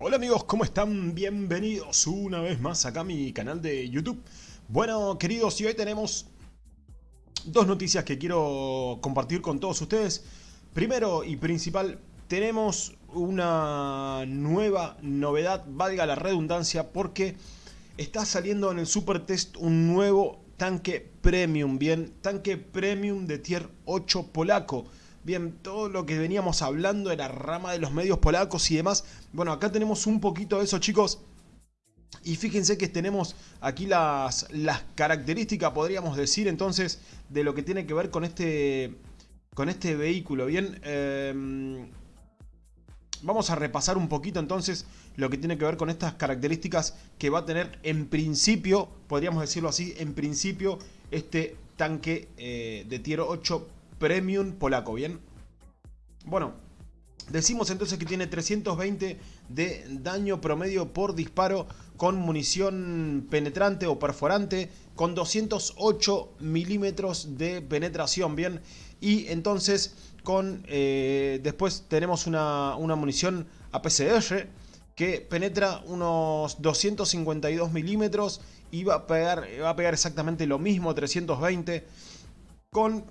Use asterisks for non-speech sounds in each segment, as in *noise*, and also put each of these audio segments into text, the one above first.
Hola amigos, ¿cómo están? Bienvenidos una vez más acá a mi canal de YouTube. Bueno, queridos, y hoy tenemos dos noticias que quiero compartir con todos ustedes. Primero y principal, tenemos una nueva novedad, valga la redundancia, porque está saliendo en el Super Test un nuevo tanque premium, bien, tanque premium de tier 8 polaco. Bien, todo lo que veníamos hablando era rama de los medios polacos y demás. Bueno, acá tenemos un poquito de eso, chicos. Y fíjense que tenemos aquí las, las características, podríamos decir, entonces, de lo que tiene que ver con este, con este vehículo. Bien, eh, vamos a repasar un poquito entonces lo que tiene que ver con estas características que va a tener en principio, podríamos decirlo así, en principio este tanque eh, de tier 8 Premium polaco, ¿bien? Bueno, decimos entonces que tiene 320 de daño promedio por disparo con munición penetrante o perforante con 208 milímetros de penetración, ¿bien? Y entonces con eh, después tenemos una, una munición APCR que penetra unos 252 milímetros y va a pegar, va a pegar exactamente lo mismo, 320 con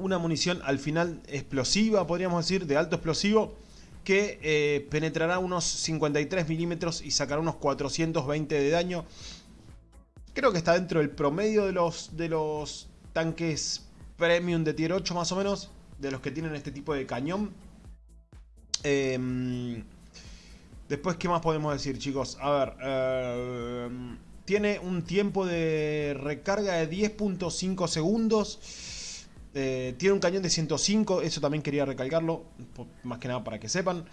una munición al final explosiva, podríamos decir, de alto explosivo, que eh, penetrará unos 53 milímetros y sacará unos 420 de daño. Creo que está dentro del promedio de los, de los tanques premium de tier 8 más o menos, de los que tienen este tipo de cañón. Em, después, ¿qué más podemos decir, chicos? A ver, em, tiene un tiempo de recarga de 10.5 segundos. Eh, tiene un cañón de 105, eso también quería recalcarlo, más que nada para que sepan.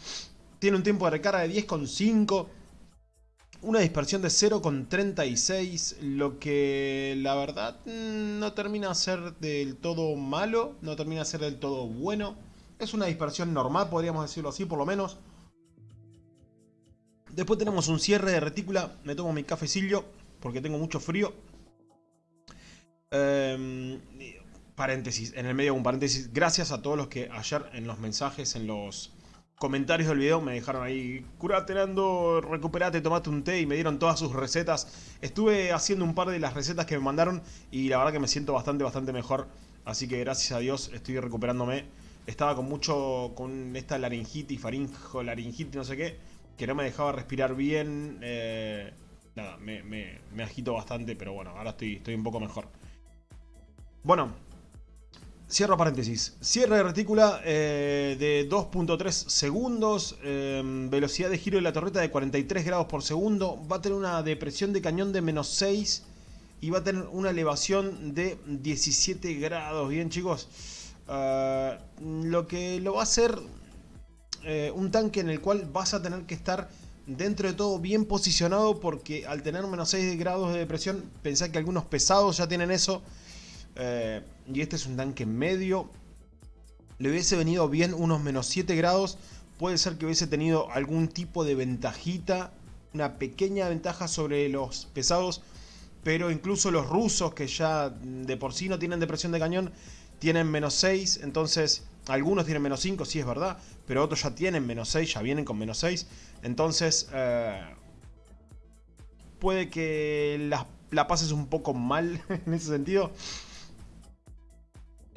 Tiene un tiempo de recarga de 10,5. Una dispersión de 0,36, lo que la verdad mm, no termina a ser del todo malo, no termina a ser del todo bueno. Es una dispersión normal, podríamos decirlo así, por lo menos. Después tenemos un cierre de retícula, me tomo mi cafecillo porque tengo mucho frío. Eh, paréntesis, en el medio un paréntesis, gracias a todos los que ayer en los mensajes, en los comentarios del video me dejaron ahí, curate Nando, recuperate, tomate un té y me dieron todas sus recetas. Estuve haciendo un par de las recetas que me mandaron y la verdad que me siento bastante, bastante mejor. Así que gracias a Dios estoy recuperándome. Estaba con mucho, con esta laringitis, faringo, laringitis, no sé qué, que no me dejaba respirar bien. Eh, nada, me, me, agito bastante, pero bueno, ahora estoy, estoy un poco mejor. Bueno, Cierro paréntesis. Cierre de retícula eh, de 2.3 segundos. Em, velocidad de giro de la torreta de 43 grados por segundo. Va a tener una depresión de cañón de menos 6. Y va a tener una elevación de 17 grados. Bien chicos. Ah, lo que lo va a hacer eh, un tanque en el cual vas a tener que estar dentro de todo bien posicionado. Porque al tener menos 6 grados de depresión, pensá que algunos pesados ya tienen eso. Eh, y este es un tanque medio. Le hubiese venido bien unos menos 7 grados. Puede ser que hubiese tenido algún tipo de ventajita. Una pequeña ventaja sobre los pesados. Pero incluso los rusos que ya de por sí no tienen depresión de cañón. Tienen menos 6. Entonces algunos tienen menos 5, sí es verdad. Pero otros ya tienen menos 6. Ya vienen con menos 6. Entonces... Eh, puede que la, la pases un poco mal *laughs* en ese sentido.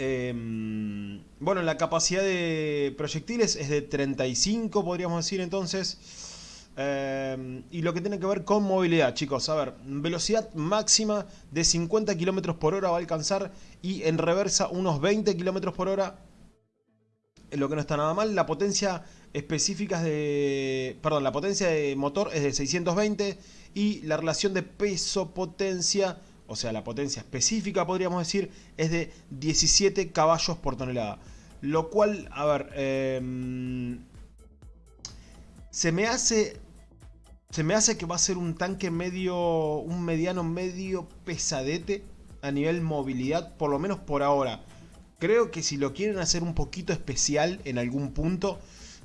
Em, bueno, la capacidad de proyectiles es de 35, podríamos decir entonces. Em, y lo que tiene que ver con movilidad, chicos. A ver, velocidad máxima de 50 km por hora va a alcanzar y en reversa unos 20 km por hora. Lo que no está nada mal. La potencia específica de... Perdón, la potencia de motor es de 620 y la relación de peso-potencia o sea, la potencia específica, podríamos decir, es de 17 caballos por tonelada. Lo cual, a ver, em, se me hace... Se me hace que va a ser un tanque medio, un mediano medio pesadete a nivel movilidad, por lo menos por ahora. Creo que si lo quieren hacer un poquito especial en algún punto,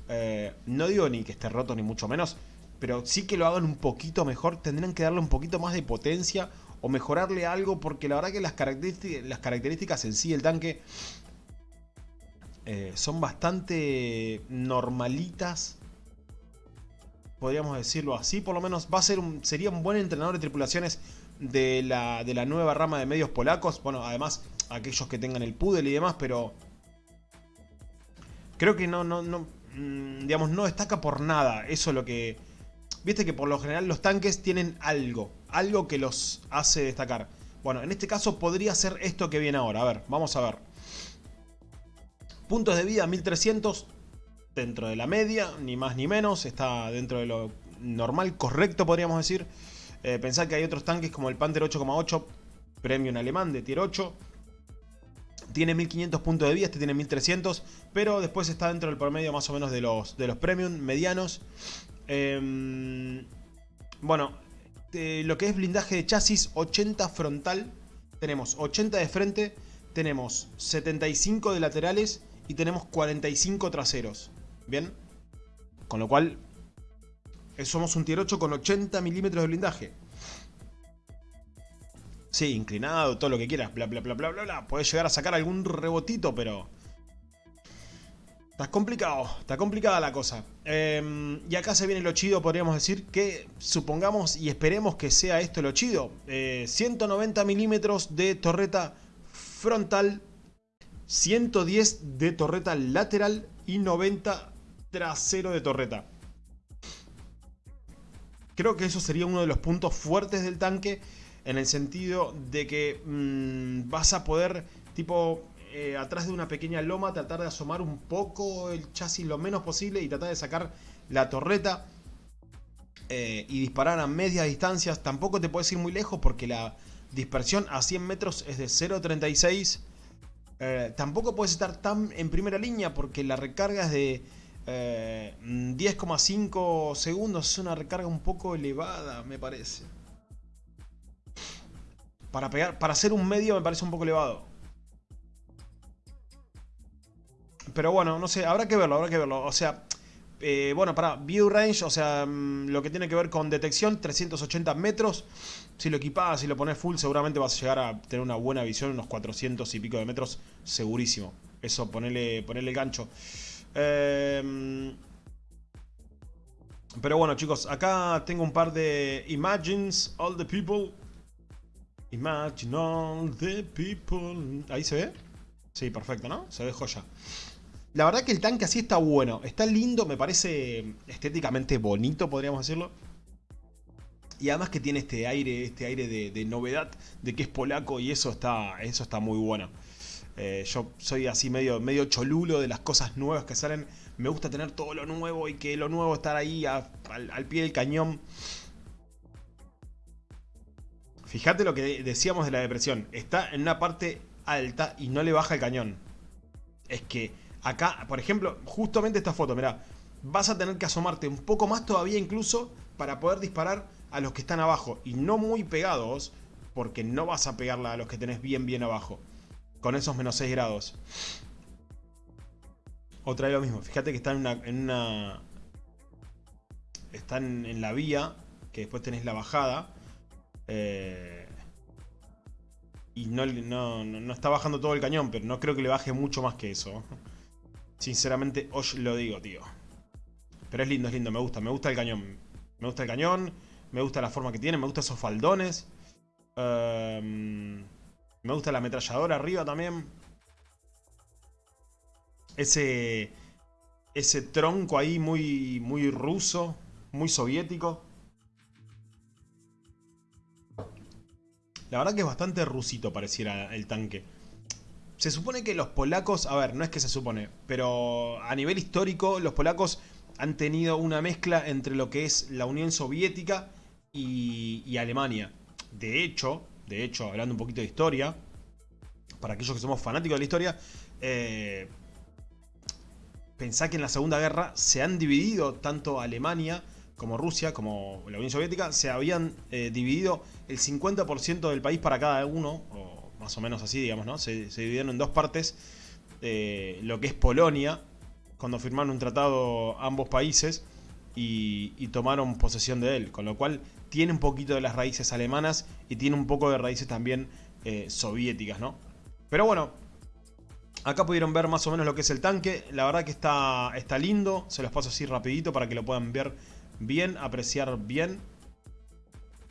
eh, no digo ni que esté roto ni mucho menos, pero sí que lo hagan un poquito mejor, tendrán que darle un poquito más de potencia o mejorarle algo, porque la verdad que las características, en sí del tanque eh, son bastante normalitas. podríamos decirlo así, por lo menos va a ser un, sería un buen entrenador de tripulaciones de la, de la nueva rama de medios polacos. Bueno, además aquellos que tengan el pudel y demás, pero creo que no, no, no, mm, digamos, no destaca por nada. Eso es lo que... Viste que por lo general los tanques tienen algo, algo que los hace destacar. Bueno, en este caso podría ser esto que viene ahora. A ver, vamos a ver. Puntos de vida 1300, dentro de la media, ni más ni menos. Está dentro de lo normal, correcto podríamos decir. Eh, que hay otros tanques como el Panther 8,8, premium alemán de tier 8. Tiene 1500 puntos de vida, este tiene 1300, pero después está dentro del promedio más o menos de los, de los premium medianos. Em, bueno, lo que es blindaje de chasis, 80 frontal, tenemos 80 de frente, tenemos 75 de laterales y tenemos 45 traseros. ¿Bien? Con lo cual, eh, somos un tier 8 con 80 milímetros de blindaje. Sí, inclinado, todo lo que quieras, bla bla bla bla bla bla. Puedes llegar a sacar algún rebotito, pero... Está complicado, está complicada la cosa. Em, y acá se viene lo chido, podríamos decir, que supongamos y esperemos que sea esto lo chido. 190 eh, milímetros de torreta frontal, 110 de torreta lateral y 90 trasero de torreta. Creo que eso sería uno de los puntos fuertes del tanque en el sentido de que mm, vas a poder, tipo, eh, atrás de una pequeña loma, tratar de asomar un poco el chasis lo menos posible y tratar de sacar la torreta eh, y disparar a medias distancias. Tampoco te puedes ir muy lejos porque la dispersión a 100 metros es de 0.36. Eh, tampoco puedes estar tan en primera línea porque la recarga es de 10,5 segundos. Es una recarga un poco elevada, me parece. Para, pegar, para hacer un medio me parece un poco elevado. Pero bueno, no sé, habrá que verlo, habrá que verlo. O sea, eh, bueno, para view range, o sea, mm, lo que tiene que ver con detección, 380 metros. Si lo equipas, si lo pones full, seguramente vas a llegar a tener una buena visión, unos 400 y pico de metros, segurísimo. Eso, ponerle, ponerle el gancho. Em, pero bueno, chicos, acá tengo un par de Imagines All the People. Imagine all the people. ¿Ahí se ve? Sí, perfecto, ¿no? Se ve joya. La verdad que el tanque así está bueno. Está lindo, me parece estéticamente bonito, podríamos decirlo. Y además que tiene este aire, este aire de, novedad, de que es polaco y eso está, eso está muy bueno. Eh, yo soy así medio, medio cholulo de las cosas nuevas que salen. Me gusta tener todo lo nuevo y que lo nuevo estar ahí al, al, pie del cañón. Fíjate lo que decíamos de la depresión. Está en una parte alta y no le baja el cañón. Es que Acá, por ejemplo, justamente esta foto, mirá. Vas a tener que asomarte un poco más todavía incluso para poder disparar a los que están abajo. Y no muy pegados, porque no vas a pegarla a los que tenés bien bien abajo. Con esos menos 6 grados. Otra vez lo mismo. Fíjate que están en una... están en la vía, que después tenés la bajada. Eh, y no, no, está bajando todo el cañón, pero no creo que le baje mucho más que eso. Sinceramente, os lo digo, tío. Pero es lindo, es lindo, me gusta, me gusta el cañón. Me gusta el cañón, me gusta la forma que tiene, me gusta esos faldones. Em, me gusta la ametralladora arriba también. Ese, ese tronco ahí muy, muy ruso, muy soviético. La verdad que es bastante rusito pareciera el tanque. Se supone que los polacos, a ver, no es que se supone, pero a nivel histórico los polacos han tenido una mezcla entre lo que es la Unión Soviética y, Alemania. De hecho, de hecho, hablando un poquito de historia, para aquellos que somos fanáticos de la historia, eh, pensá que en la Segunda Guerra se han dividido tanto Alemania como Rusia, como la Unión Soviética, se habían eh, dividido el 50% del país para cada uno, más o menos así, digamos, ¿no? Se, dividieron en dos partes. Eh, lo que es Polonia, cuando firmaron un tratado ambos países y, tomaron posesión de él. Con lo cual tiene un poquito de las raíces alemanas y tiene un poco de raíces también eh, soviéticas, ¿no? Pero bueno, acá pudieron ver más o menos lo que es el tanque. La verdad que está, está lindo. Se los paso así rapidito para que lo puedan ver bien, apreciar bien.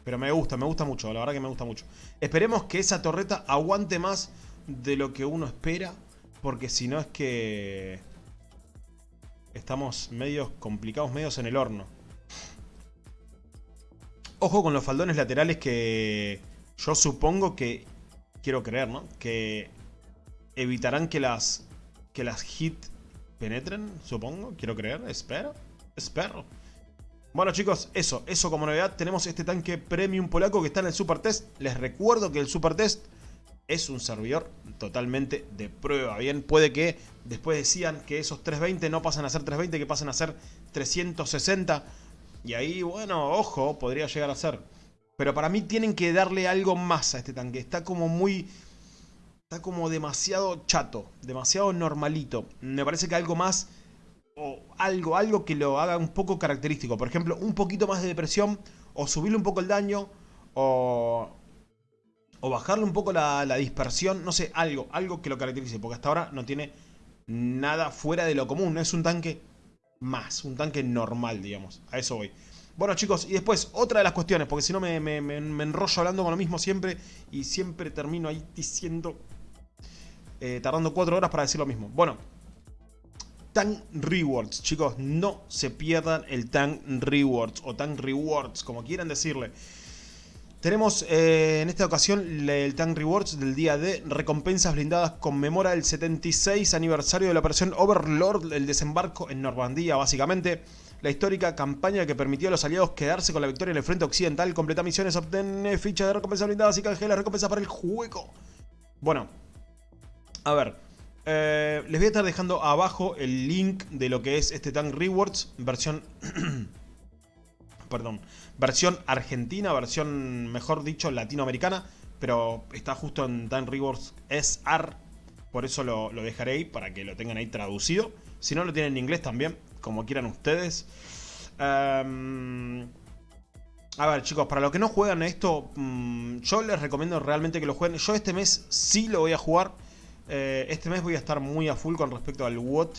Pero me gusta, me gusta mucho, la verdad que me gusta mucho. Esperemos que esa torreta aguante más de lo que uno espera. Porque si no es que... Estamos medios complicados, medios en el horno. Ojo con los faldones laterales que yo supongo que... Quiero creer, ¿no? Que evitarán que las... Que las hit penetren, supongo. Quiero creer, espero. Espero. Bueno chicos, eso, eso como novedad. Tenemos este tanque premium polaco que está en el Super Test. Les recuerdo que el Super Test es un servidor totalmente de prueba. Bien, puede que después decían que esos 320 no pasan a ser 320, que pasan a ser 360. Y ahí, bueno, ojo, podría llegar a ser. Pero para mí tienen que darle algo más a este tanque. Está como muy... Está como demasiado chato, demasiado normalito. Me parece que algo más... O algo, algo que lo haga un poco característico. Por ejemplo, un poquito más de depresión. O subirle un poco el daño. O o bajarle un poco la, dispersión, no sé, algo, algo que lo caracterice, porque hasta ahora no tiene nada fuera de lo común, es un tanque más, un tanque normal, digamos, a eso voy. Bueno chicos, y después, otra de las cuestiones, porque si no me, enrollo hablando con lo mismo siempre, y siempre termino ahí diciendo, eh, tardando cuatro horas para decir lo mismo. Bueno, Tank Rewards, chicos, no se pierdan el Tank Rewards, o Tank Rewards, como quieran decirle. Tenemos eh, en esta ocasión el Tank Rewards del día de recompensas blindadas conmemora el 76 aniversario de la operación Overlord, el desembarco en Normandía básicamente. La histórica campaña que permitió a los aliados quedarse con la victoria en el frente occidental, completa misiones, obtener fichas de recompensas blindadas y canjea recompensas para el juego. Bueno, a ver, eh, les voy a estar dejando abajo el link de lo que es este Tank Rewards, versión... *clears throat* perdón, versión argentina, versión, mejor dicho, latinoamericana, pero está justo en Time Rewards SR, por eso lo, dejaré ahí, para que lo tengan ahí traducido. Si no, lo tienen en inglés también, como quieran ustedes. Em, a ver, chicos, para los que no juegan esto, mm, yo les recomiendo realmente que lo jueguen. Yo este mes sí lo voy a jugar. Eh, este mes voy a estar muy a full con respecto al WOT.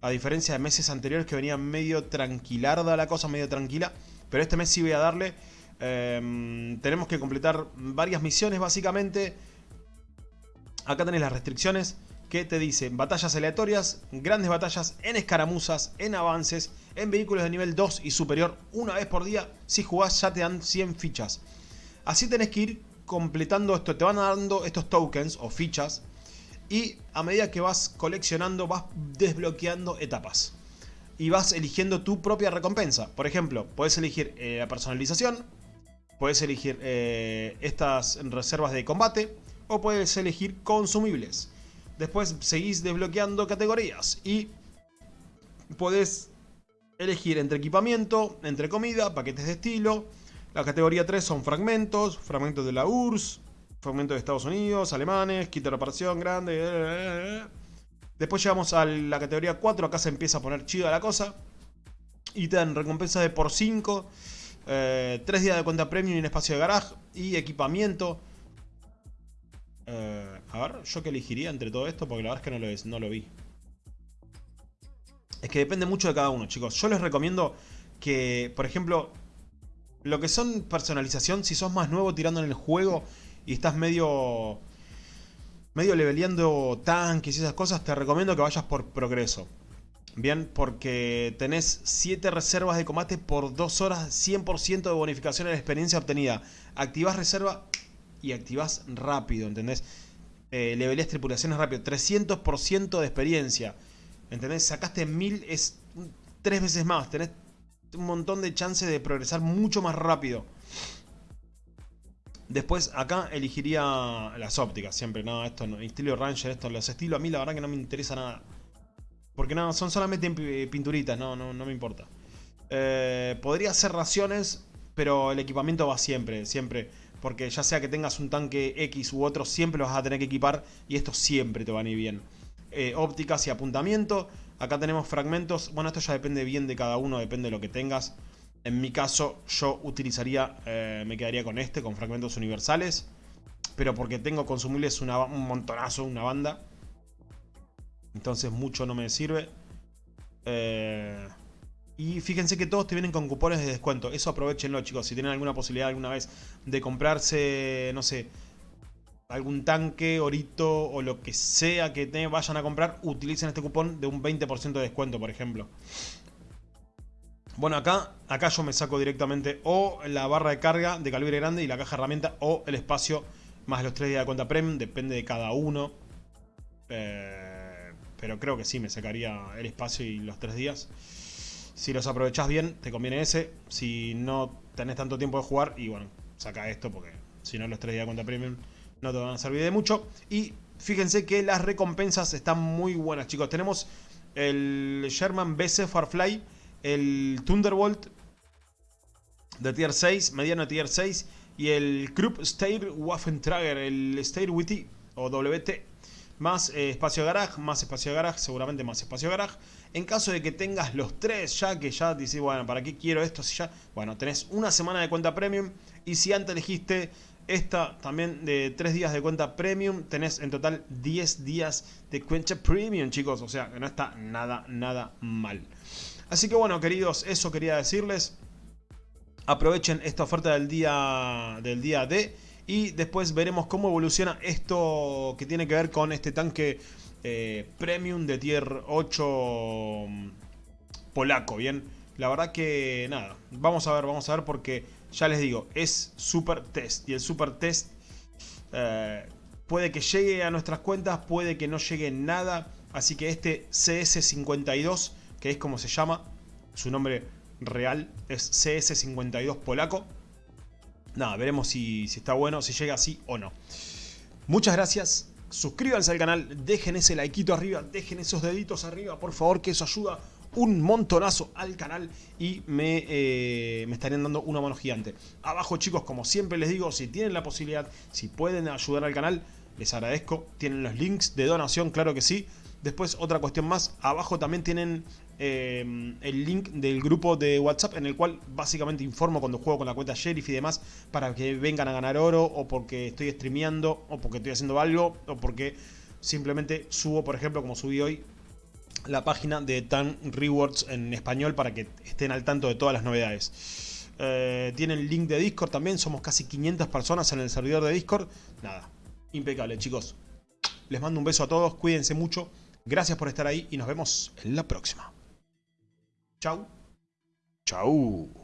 A diferencia de meses anteriores que venía medio tranquilarda la cosa, medio tranquila. Pero este mes sí voy a darle. Em, tenemos que completar varias misiones básicamente. Acá tenéis las restricciones que te dicen batallas aleatorias, grandes batallas en escaramuzas, en avances, en vehículos de nivel 2 y superior una vez por día. Si jugás ya te dan 100 fichas. Así tenés que ir completando esto, te van dando estos tokens o fichas y a medida que vas coleccionando vas desbloqueando etapas y vas eligiendo tu propia recompensa. Por ejemplo, puedes elegir eh, la personalización, puedes elegir eh, estas reservas de combate o puedes elegir consumibles. Después seguís desbloqueando categorías y puedes elegir entre equipamiento, entre comida, paquetes de estilo. La categoría 3 son fragmentos, fragmentos de la URSS, fragmentos de Estados Unidos, alemanes, de reparación grande. Eh, Después llegamos a la categoría 4, acá se empieza a poner chida la cosa. Y te dan recompensa de por 5, 3 eh, días de cuenta premium en espacio de garage y equipamiento. Eh, a ver, yo que elegiría entre todo esto, porque la verdad es que no lo, no lo vi. Es que depende mucho de cada uno, chicos. Yo les recomiendo que, por ejemplo, lo que son personalización, si sos más nuevo tirando en el juego y estás medio medio leveleando tanques y esas cosas, te recomiendo que vayas por progreso. Bien, porque tenés 7 reservas de combate por 2 horas, 100% de bonificación en la experiencia obtenida. Activás reserva y activás rápido, ¿entendés? Eh, tripulaciones rápido, 300% de experiencia. ¿Entendés? Sacaste 1000, es 3 veces más. Tenés un montón de chances de progresar mucho más rápido. Después acá elegiría las ópticas, siempre, no, esto no, estilo Ranger, esto, los estilos a mí la verdad que no me interesa nada. Porque no, son solamente pinturitas, no, no, no me importa. Eh, podría hacer raciones, pero el equipamiento va siempre, siempre. Porque ya sea que tengas un tanque X u otro, siempre lo vas a tener que equipar y esto siempre te va a ir bien. Eh, ópticas y apuntamiento. Acá tenemos fragmentos. Bueno, esto ya depende bien de cada uno, depende de lo que tengas. En mi caso, yo utilizaría, eh, me quedaría con este, con fragmentos universales. Pero porque tengo consumibles un montonazo, una banda. Entonces mucho no me sirve. Eh, Y fíjense que todos te vienen con cupones de descuento. Eso aprovechenlo, chicos. Si tienen alguna posibilidad alguna vez de comprarse, no sé, algún tanque, orito o lo que sea que te vayan a comprar, utilicen este cupón de un 20% de descuento, por ejemplo. Bueno, acá, acá yo me saco directamente o la barra de carga de calibre grande y la caja herramienta o el espacio más los 3 días de cuenta premium, depende de cada uno. Eh, pero creo que sí, me sacaría el espacio y los 3 días. Si los aprovechás bien, te conviene ese. Si no tenés tanto tiempo de jugar, y bueno, saca esto porque si no los 3 días de cuenta premium no te van a servir de mucho. Y fíjense que las recompensas están muy buenas, chicos. Tenemos el Sherman BC Farfly, el Thunderbolt de tier 6, mediano tier 6, y el Krupp Stair Waffentrager, el Stair WT o WT. Más eh, espacio garage, más espacio garage, seguramente más espacio garage. En caso de que tengas los tres ya, que ya dices, bueno, ¿para qué quiero esto? Si ya, bueno, tenés una semana de cuenta premium. Y si antes elegiste esta también de 3 días de cuenta premium. Tenés en total 10 días de cuenta premium, chicos. O sea, que no está nada, nada mal. Así que bueno, queridos, eso quería decirles. Aprovechen esta oferta del día, del día D. Y después veremos cómo evoluciona esto que tiene que ver con este tanque eh, premium de tier 8 mm, polaco, ¿bien? La verdad que nada, vamos a ver, vamos a ver porque ya les digo, es super test. Y el super test eh, puede que llegue a nuestras cuentas, puede que no llegue nada. Así que este CS52, que es como se llama, su nombre real es CS52 polaco. Nada, veremos si, si está bueno, si llega así o no. Muchas gracias. Suscríbanse al canal, dejen ese likeito arriba, dejen esos deditos arriba, por favor, que eso ayuda un montonazo al canal y me, eh, me estarían dando una mano gigante. Abajo chicos, como siempre les digo, si tienen la posibilidad, si pueden ayudar al canal, les agradezco. Tienen los links de donación, claro que sí. Después otra cuestión más, abajo también tienen eh, el link del grupo de WhatsApp en el cual básicamente informo cuando juego con la cuenta Sheriff y demás para que vengan a ganar oro o porque estoy streameando o porque estoy haciendo algo o porque simplemente subo, por ejemplo, como subí hoy, la página de Tan Rewards en español para que estén al tanto de todas las novedades. Eh, tienen link de Discord también, somos casi 500 personas en el servidor de Discord. Nada, impecable chicos. Les mando un beso a todos, cuídense mucho, gracias por estar ahí y nos vemos en la próxima. Chau. Chau.